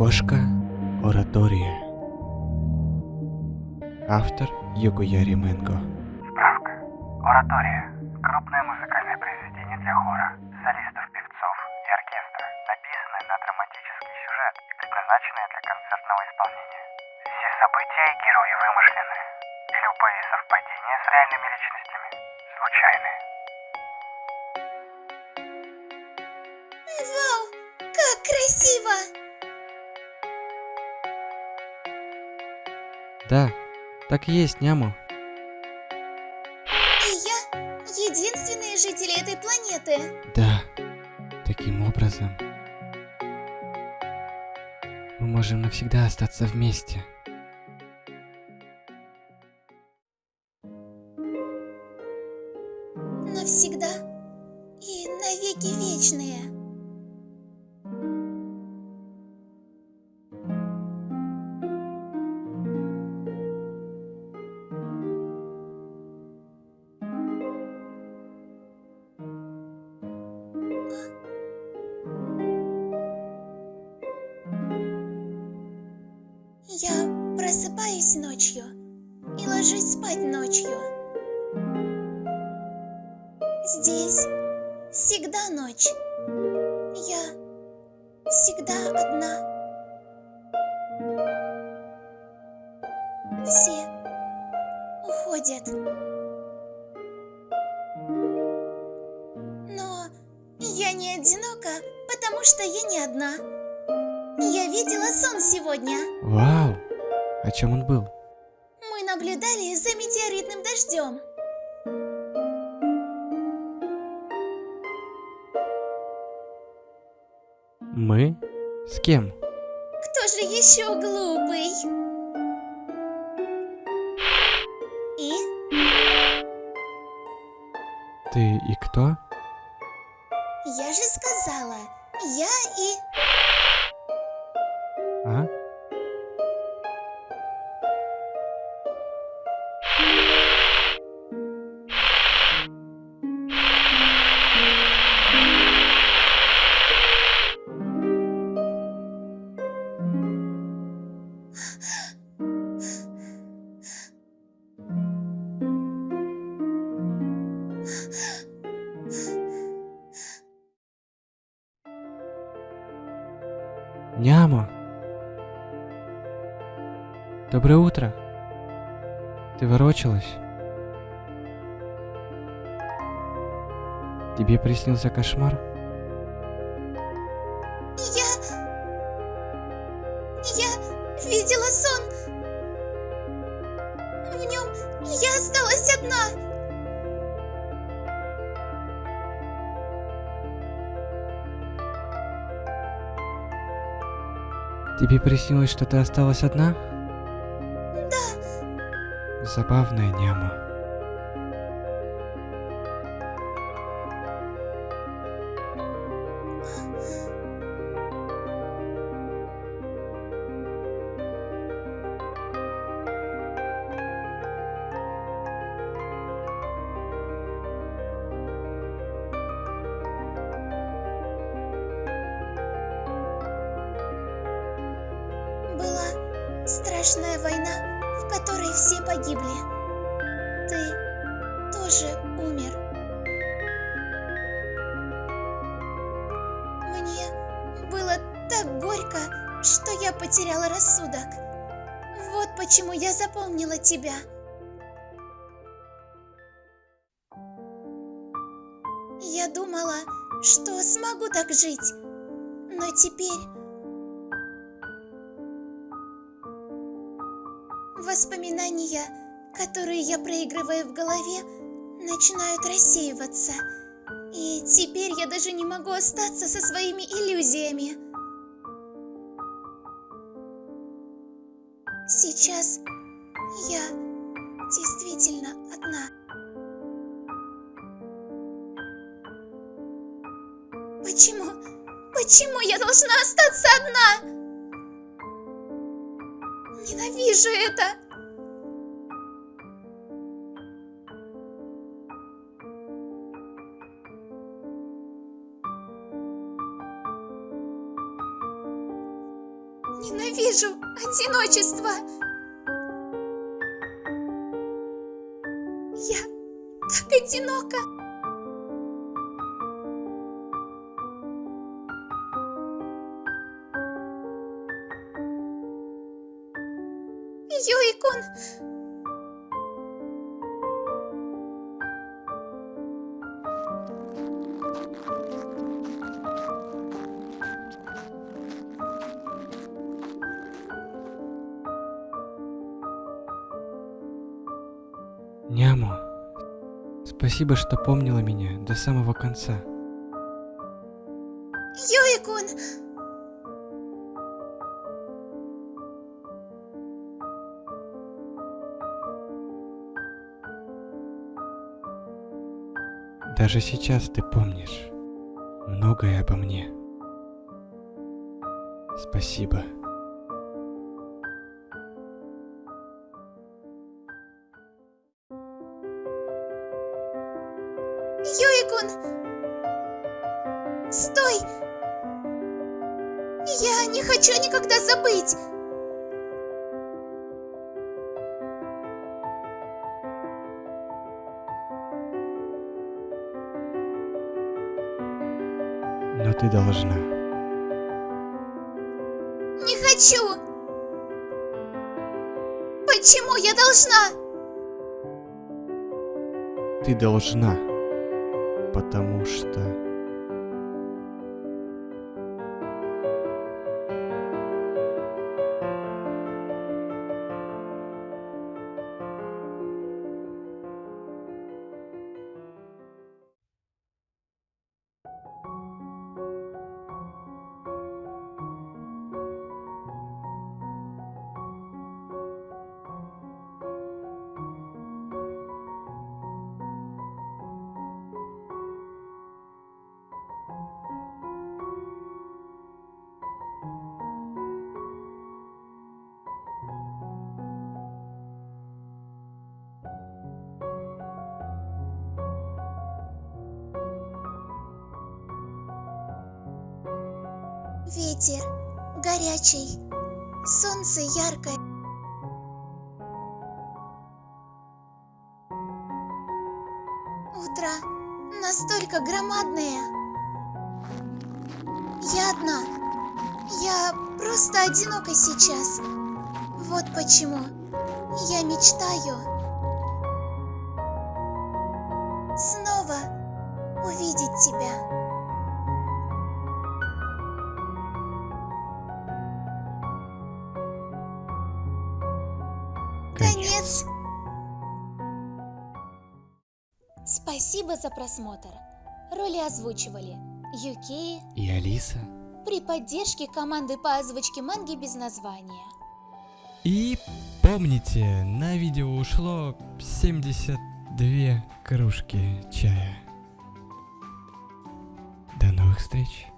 Кошка Оратория. Автор Югуяри Мэнго. Справка. Оратория. Крупное музыкальное произведение для хора, солистов, певцов и оркестра, написанное на драматический сюжет и предназначенное для концертного исполнения. Все события и герои вымышлены. И любые совпадения с реальными личностями случайны. Вау, как красиво! Да, так и есть, няму. И я единственные жители этой планеты. Да, таким образом мы можем навсегда остаться вместе. Навсегда и навеки вечные. Просыпаюсь ночью и ложусь спать ночью. Здесь всегда ночь. Я всегда одна. Все уходят. Но я не одинока, потому что я не одна. Я видела сон сегодня. Вау! О чем он был? Мы наблюдали за метеоритным дождем. Мы? С кем? Кто же еще глупый? И Ты и кто? я же сказала, Доброе утро! Ты ворочалась? Тебе приснился кошмар? Я... Я видела сон. В нем я осталась одна. Тебе приснилось, что ты осталась одна? Забавная няма. была страшная война, в которой все погибли. Ты тоже умер. Мне было так горько, что я потеряла рассудок. Вот почему я запомнила тебя. Я думала, что смогу так жить, но теперь Воспоминания, которые я проигрываю в голове, начинают рассеиваться. И теперь я даже не могу остаться со своими иллюзиями. Сейчас я действительно одна. Почему? Почему я должна остаться одна? Ненавижу это! Ненавижу одиночество. Я так одинока. Юикун, Няму, спасибо, что помнила меня до самого конца. Юикун, Даже сейчас ты помнишь многое обо мне. Спасибо. Юикун! Стой! Я не хочу никогда забыть! Но ты должна. Не хочу! Почему я должна? Ты должна. Потому что... Ветер горячий, солнце яркое. Утро настолько громадное. Я одна. Я просто одинока сейчас. Вот почему я мечтаю Конец. Спасибо за просмотр. Роли озвучивали Юки И Алиса? при поддержке команды по озвучке манги без названия. И помните, на видео ушло 72 кружки чая. До новых встреч!